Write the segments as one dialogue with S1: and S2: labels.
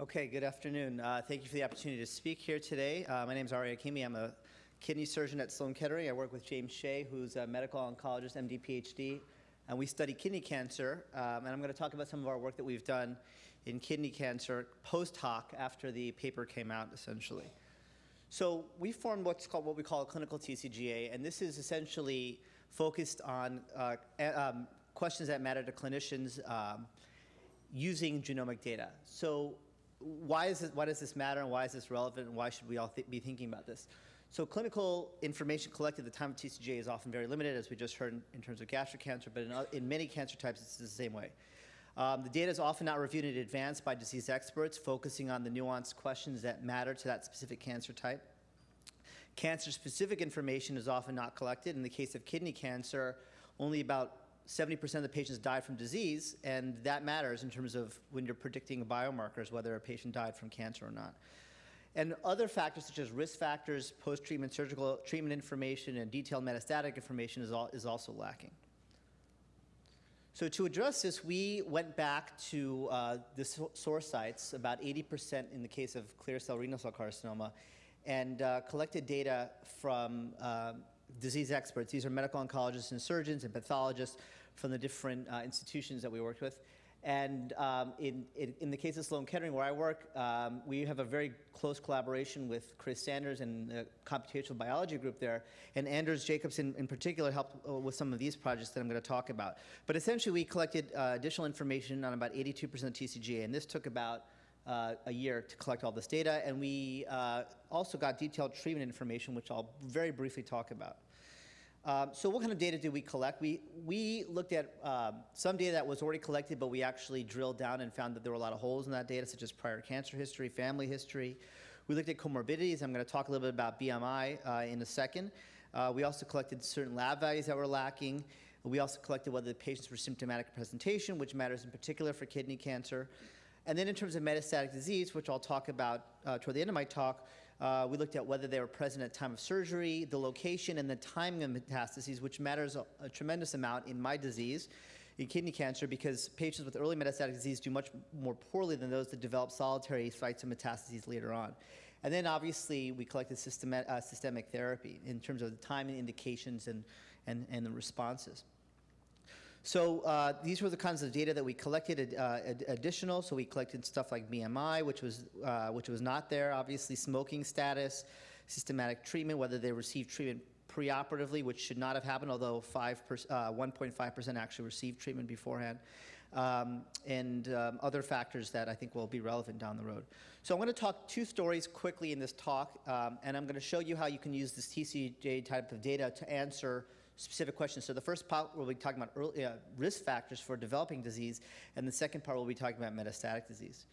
S1: Okay, good afternoon. Uh, thank you for the opportunity to speak here today. Uh, my name is Ari Hakimi. I'm a kidney surgeon at Sloan Kettering. I work with James Hsieh, who's a medical oncologist, MD, PhD, and we study kidney cancer. Um, and I'm going to talk about some of our work that we've done in kidney cancer post hoc after the paper came out, essentially. So we formed what's called what we call a clinical TCGA, and this is essentially focused on uh, um, questions that matter to clinicians um, using genomic data. So why, is this, why does this matter and why is this relevant and why should we all th be thinking about this? So clinical information collected at the time of TCGA is often very limited, as we just heard in, in terms of gastric cancer, but in, in, many cancer types it's the same way. Um, the data is often not reviewed in advance by disease experts, focusing on the nuanced questions that matter to that specific cancer type. Cancer-specific information is often not collected. In the case of kidney cancer, only about 70% of the patients died from disease, and that matters in terms of when you're predicting biomarkers, whether a patient died from cancer or not. And other factors such as risk factors, post-treatment surgical treatment information, and detailed metastatic information is, all, is also lacking. So to address this, we went back to uh, the source sites, about 80% in the case of clear cell renal cell carcinoma, and uh, collected data from uh, disease experts. These are medical oncologists and surgeons and pathologists from the different uh, institutions that we worked with. And um, in, in, in, the case of Sloan Kettering, where I work, um, we have a very close collaboration with Chris Sanders and the computational biology group there. And Anders Jacobsen in particular helped uh, with some of these projects that I'm going to talk about. But essentially, we collected uh, additional information on about 82% of TCGA, and this took about uh, a year to collect all this data. And we uh, also got detailed treatment information, which I'll very briefly talk about. Um, so what kind of data did we collect? We, we looked at um, some data that was already collected, but we actually drilled down and found that there were a lot of holes in that data, such as prior cancer history, family history. We looked at comorbidities. I'm going to talk a little bit about BMI uh, in a second. Uh, we also collected certain lab values that were lacking. We also collected whether the patients were symptomatic presentation, which matters in particular for kidney cancer. And then in terms of metastatic disease, which I'll talk about uh, toward the end of my talk, uh, we looked at whether they were present at time of surgery, the location, and the timing of metastases, which matters a, a tremendous amount in my disease, in kidney cancer, because patients with early metastatic disease do much more poorly than those that develop solitary sites of metastases later on. And then obviously we collected systemic, uh, systemic therapy in terms of the time and indications and, and, and the responses. So uh, these were the kinds of data that we collected uh, additional. So we collected stuff like BMI, which was, uh, which was not there, obviously smoking status, systematic treatment, whether they received treatment preoperatively, which should not have happened, although 1.5% uh, actually received treatment beforehand, um, and um, other factors that I think will be relevant down the road. So I'm going to talk two stories quickly in this talk, um, and I'm going to show you how you can use this TCGA type of data to answer specific questions. So the first part we'll be talking about early, uh, risk factors for developing disease, and the second part we'll be talking about metastatic disease.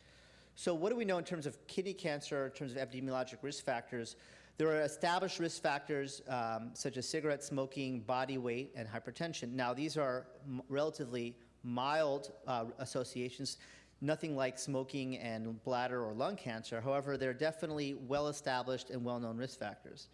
S1: So what do we know in terms of kidney cancer, in terms of epidemiologic risk factors? There are established risk factors um, such as cigarette smoking, body weight, and hypertension. Now these are relatively mild uh, associations, nothing like smoking and bladder or lung cancer. However, they're definitely well-established and well-known risk factors.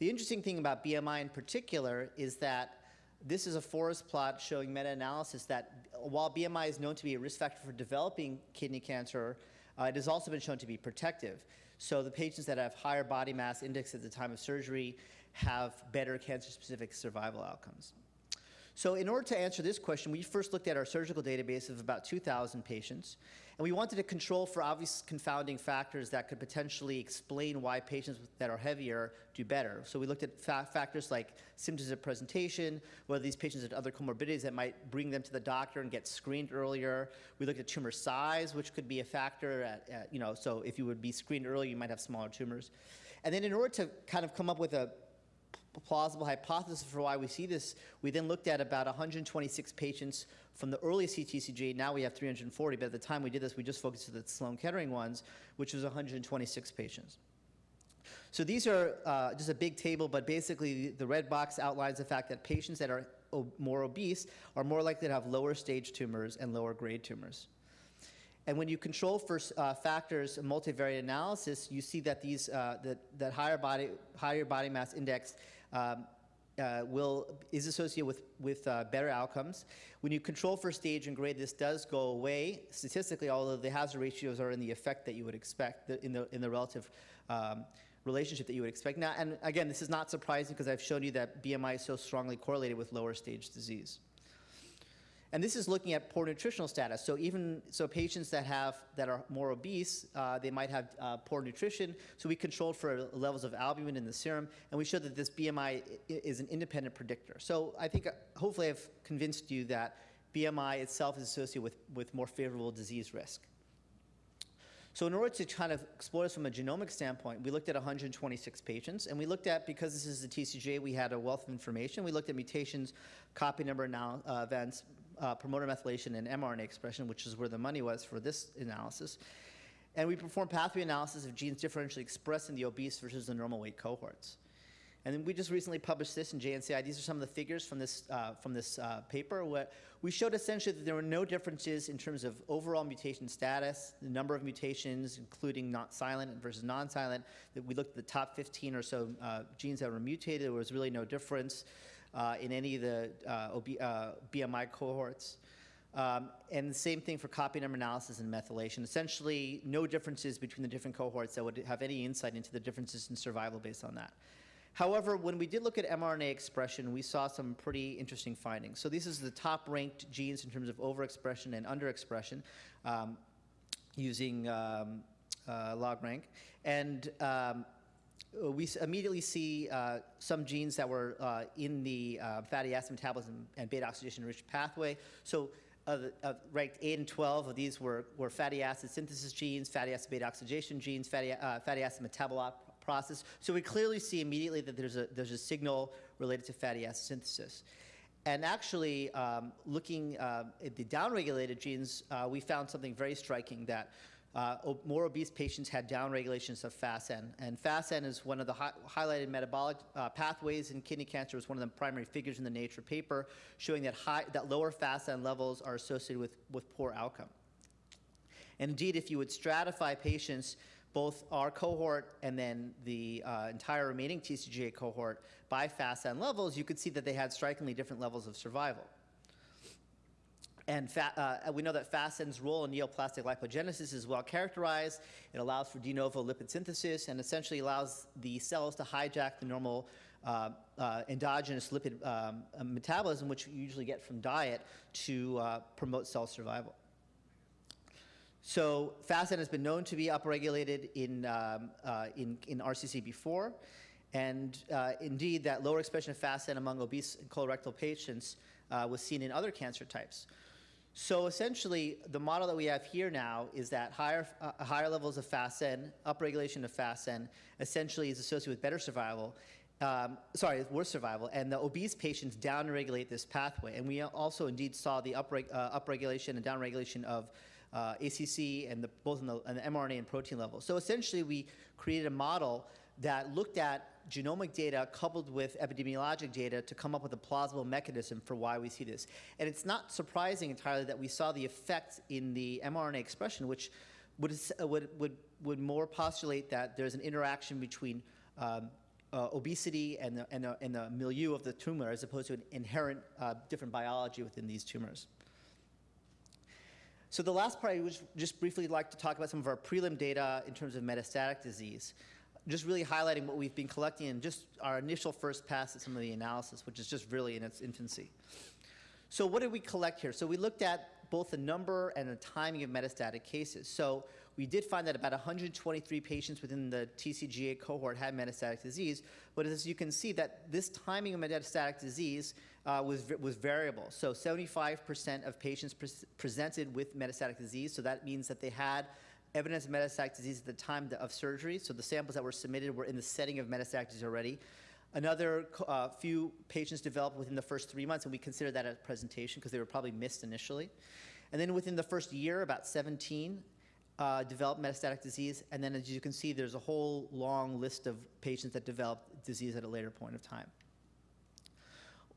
S1: The interesting thing about BMI in particular is that this is a forest plot showing meta-analysis that while BMI is known to be a risk factor for developing kidney cancer, uh, it has also been shown to be protective. So the patients that have higher body mass index at the time of surgery have better cancer-specific survival outcomes. So in order to answer this question, we first looked at our surgical database of about 2,000 patients, and we wanted to control for obvious confounding factors that could potentially explain why patients that are heavier do better. So we looked at fa factors like symptoms of presentation, whether these patients had other comorbidities that might bring them to the doctor and get screened earlier. We looked at tumor size, which could be a factor at, at you know, so if you would be screened early, you might have smaller tumors. And then in order to kind of come up with a plausible hypothesis for why we see this, we then looked at about 126 patients from the early CTCG. Now we have 340, but at the time we did this, we just focused on the Sloan Kettering ones, which was 126 patients. So these are uh, just a big table, but basically the red box outlines the fact that patients that are more obese are more likely to have lower stage tumors and lower grade tumors. And when you control for uh, factors multivariate analysis, you see that these uh, that, that higher body higher body mass index um, uh, will, is associated with, with uh, better outcomes. When you control for stage and grade, this does go away statistically, although the hazard ratios are in the effect that you would expect, in, the, in the relative um, relationship that you would expect. Now, and again, this is not surprising because I've shown you that BMI is so strongly correlated with lower stage disease. And this is looking at poor nutritional status. So even so, patients that have that are more obese, uh, they might have uh, poor nutrition. So we controlled for levels of albumin in the serum, and we showed that this BMI is an independent predictor. So I think uh, hopefully I've convinced you that BMI itself is associated with, with more favorable disease risk. So in order to kind of explore this from a genomic standpoint, we looked at 126 patients, and we looked at, because this is the TCGA, we had a wealth of information. We looked at mutations, copy number now, uh, events, uh, promoter methylation, and mRNA expression, which is where the money was for this analysis. And we performed pathway analysis of genes differentially expressed in the obese versus the normal weight cohorts. And then we just recently published this in JNCI. These are some of the figures from this, uh, from this uh, paper. What we showed essentially that there were no differences in terms of overall mutation status, the number of mutations, including not silent versus non-silent. That we looked at the top 15 or so uh, genes that were mutated. There was really no difference uh, in any of the uh, BMI uh, cohorts. Um, and the same thing for copy number analysis and methylation. Essentially, no differences between the different cohorts that would have any insight into the differences in survival based on that. However, when we did look at mRNA expression, we saw some pretty interesting findings. So this is the top ranked genes in terms of overexpression and underexpression um, using um, uh, log rank. And um, we immediately see uh, some genes that were uh, in the uh, fatty acid metabolism and beta oxidation rich pathway. So uh, ranked 8 and 12 of these were, were fatty acid synthesis genes, fatty acid beta oxidation genes, fatty, uh, fatty acid metabolite process. So we clearly see immediately that there's a, there's a signal related to fatty acid synthesis. And actually, um, looking uh, at the downregulated genes, uh, we found something very striking that uh, more obese patients had downregulations of FASN. And FASN is one of the hi highlighted metabolic uh, pathways in kidney cancer. Was one of the primary figures in the Nature paper, showing that, high, that lower FASN levels are associated with, with poor outcome. And indeed, if you would stratify patients both our cohort and then the uh, entire remaining TCGA cohort by FASN levels, you could see that they had strikingly different levels of survival. And uh, we know that FASN's role in neoplastic lipogenesis is well characterized. It allows for de novo lipid synthesis and essentially allows the cells to hijack the normal uh, uh, endogenous lipid um, metabolism, which you usually get from diet, to uh, promote cell survival. So FASN has been known to be upregulated in, um, uh, in, in RCC before. And uh, indeed, that lower expression of FASN among obese and colorectal patients uh, was seen in other cancer types. So essentially, the model that we have here now is that higher, uh, higher levels of FASN, upregulation of FASN, essentially is associated with better survival. Um, sorry, worse survival, and the obese patients downregulate this pathway. And we also indeed saw the uh, upregulation and downregulation of uh, ACC and the, both in the, the mRNA and protein level. So essentially, we created a model that looked at genomic data coupled with epidemiologic data to come up with a plausible mechanism for why we see this. And it's not surprising entirely that we saw the effect in the mRNA expression, which would, would, would, would more postulate that there's an interaction between um, uh, obesity and the, and, the, and the milieu of the tumor as opposed to an inherent uh, different biology within these tumors. So the last part, I would just briefly like to talk about some of our prelim data in terms of metastatic disease. Just really highlighting what we've been collecting in just our initial first pass at some of the analysis, which is just really in its infancy. So what did we collect here? So we looked at both the number and the timing of metastatic cases. So we did find that about 123 patients within the TCGA cohort had metastatic disease, but as you can see that this timing of metastatic disease uh, was, was variable. So 75% of patients pre presented with metastatic disease, so that means that they had evidence of metastatic disease at the time of surgery, so the samples that were submitted were in the setting of metastatic disease already. Another uh, few patients developed within the first three months, and we consider that a presentation because they were probably missed initially. And then within the first year, about 17 uh, developed metastatic disease, and then as you can see, there's a whole long list of patients that developed disease at a later point of time.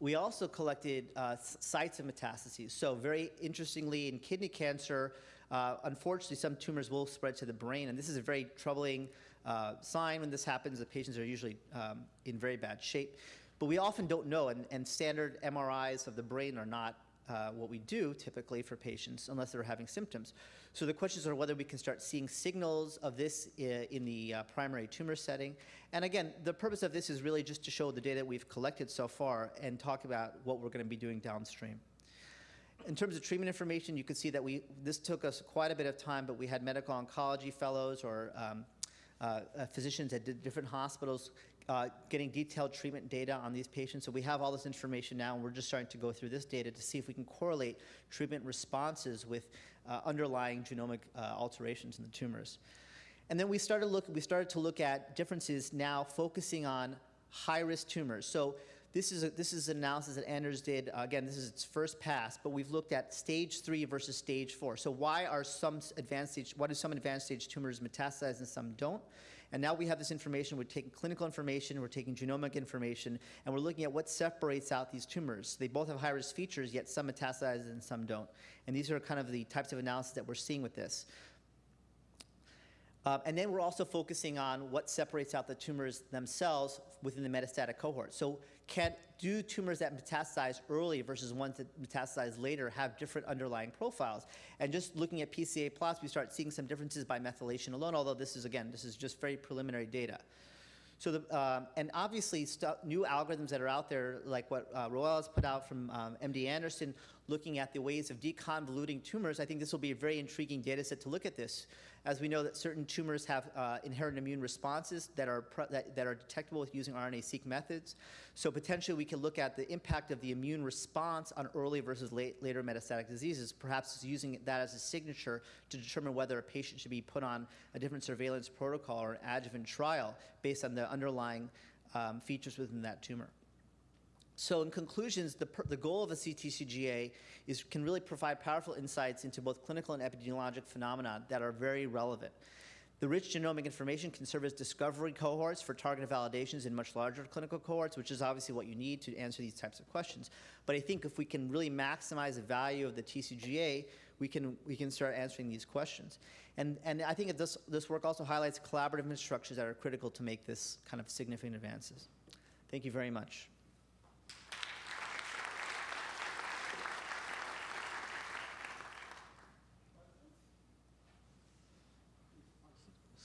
S1: We also collected uh, sites of metastases. So very interestingly, in kidney cancer, uh, unfortunately, some tumors will spread to the brain, and this is a very troubling uh, sign when this happens. The patients are usually um, in very bad shape. but we often don't know, and, and standard MRIs of the brain are not uh, what we do typically for patients unless they're having symptoms. So the questions are whether we can start seeing signals of this in the uh, primary tumor setting. And again, the purpose of this is really just to show the data we've collected so far and talk about what we're going to be doing downstream. In terms of treatment information, you can see that we, this took us quite a bit of time, but we had medical oncology fellows or um, uh, uh, physicians at different hospitals uh, getting detailed treatment data on these patients. So we have all this information now, and we're just starting to go through this data to see if we can correlate treatment responses with uh, underlying genomic uh, alterations in the tumors. And then we started look, we started to look at differences now focusing on high-risk tumors. So this is, a, this is an analysis that Anders did. Uh, again, this is its first pass, but we've looked at stage three versus stage four. So why are some advanced stage, why do some advanced stage tumors metastasize and some don't? And now we have this information, we're taking clinical information, we're taking genomic information, and we're looking at what separates out these tumors. They both have high-risk features, yet some metastasize and some don't. And these are kind of the types of analysis that we're seeing with this. Um, and then we're also focusing on what separates out the tumors themselves within the metastatic cohort. So can, do tumors that metastasize early versus ones that metastasize later have different underlying profiles? And just looking at PCA plots, we start seeing some differences by methylation alone, although this is, again, this is just very preliminary data. So the, um, and obviously new algorithms that are out there, like what uh, Roel has put out from um, MD Anderson, looking at the ways of deconvoluting tumors, I think this will be a very intriguing data set to look at this. As we know that certain tumors have uh, inherent immune responses that are, that, that are detectable with using RNA-seq methods. So potentially we can look at the impact of the immune response on early versus late, later metastatic diseases, perhaps using that as a signature to determine whether a patient should be put on a different surveillance protocol or an adjuvant trial based on the underlying um, features within that tumor. So in conclusions, the, the goal of the CTCGA is can really provide powerful insights into both clinical and epidemiologic phenomena that are very relevant. The rich genomic information can serve as discovery cohorts for targeted validations in much larger clinical cohorts, which is obviously what you need to answer these types of questions. But I think if we can really maximize the value of the TCGA, we can, we can start answering these questions. And, and I think this, this work also highlights collaborative structures that are critical to make this kind of significant advances. Thank you very much.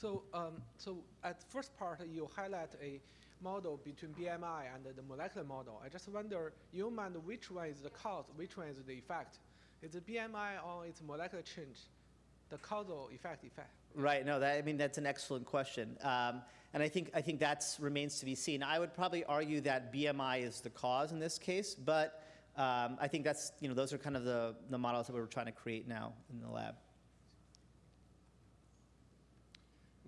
S2: So, um, so at first part, you highlight a model between BMI and the molecular model. I just wonder, you mind, which one is the cause, which one is the effect? Is it BMI or it's molecular change? The causal effect effect.
S1: Right. No, that, I mean that's an excellent question, um, and I think I think that's remains to be seen. I would probably argue that BMI is the cause in this case, but um, I think that's you know those are kind of the the models that we're trying to create now in the lab.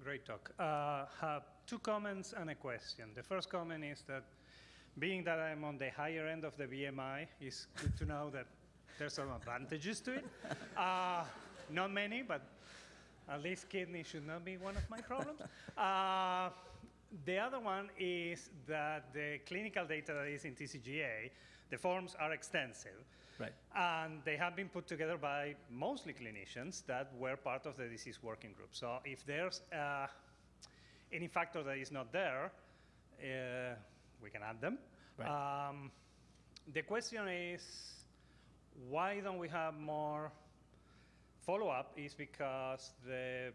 S3: Great talk. Uh, have two comments and a question. The first comment is that being that I'm on the higher end of the BMI, it's good to know that there's some advantages to it. Uh, not many, but at least kidney should not be one of my problems. Uh, the other one is that the clinical data that is in TCGA, the forms are extensive.
S1: Right.
S3: And they have been put together by mostly clinicians that were part of the disease working group. So if there's uh, any factor that is not there, uh, we can add them.
S1: Right.
S3: Um, the question is, why don't we have more follow-up is because the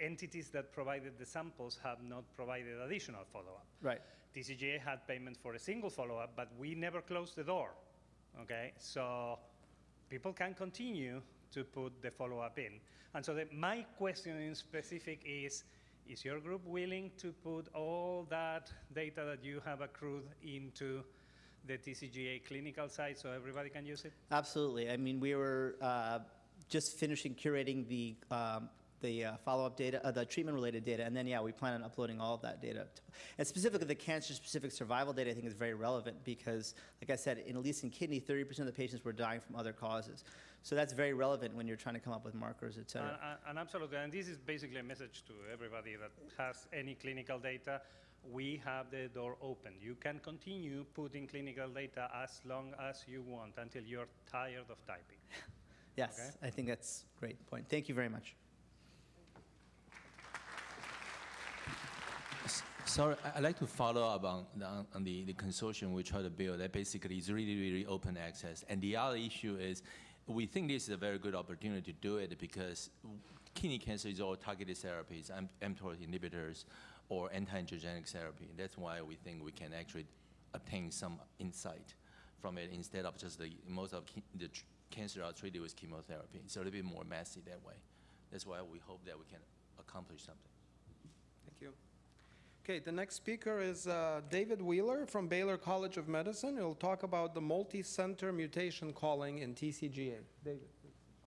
S3: entities that provided the samples have not provided additional follow-up.
S1: Right.
S3: TCGA had payment for a single follow-up, but we never closed the door. Okay, so people can continue to put the follow-up in. And so the, my question in specific is, is your group willing to put all that data that you have accrued into the TCGA clinical site so everybody can use it?
S1: Absolutely. I mean, we were uh, just finishing curating the um, the uh, follow-up data, uh, the treatment-related data, and then yeah, we plan on uploading all of that data. And specifically, the cancer-specific survival data I think is very relevant because, like I said, in at least in kidney, 30% of the patients were dying from other causes. So that's very relevant when you're trying to come up with markers, et cetera.
S3: And, and- absolutely, and this is basically a message to everybody that has any clinical data. We have the door open. You can continue putting clinical data as long as you want until you're tired of typing.
S1: yes,
S3: okay.
S1: I think that's a great point. Thank you very much.
S4: Sorry, I- I'd like to follow up on, the- on on the, the consortium we try to build that basically is really, really open access. And the other issue is, we think this is a very good opportunity to do it because kidney cancer is all targeted therapies, mTOR inhibitors or anti-angiogenic therapy. That's why we think we can actually obtain some insight from it instead of just the, most of the cancer are treated with chemotherapy. It's a little bit more messy that way. That's why we hope that we can accomplish something.
S5: Okay, the next speaker is uh, David Wheeler from Baylor College of Medicine. He'll talk about the multi-center mutation calling in TCGA. David.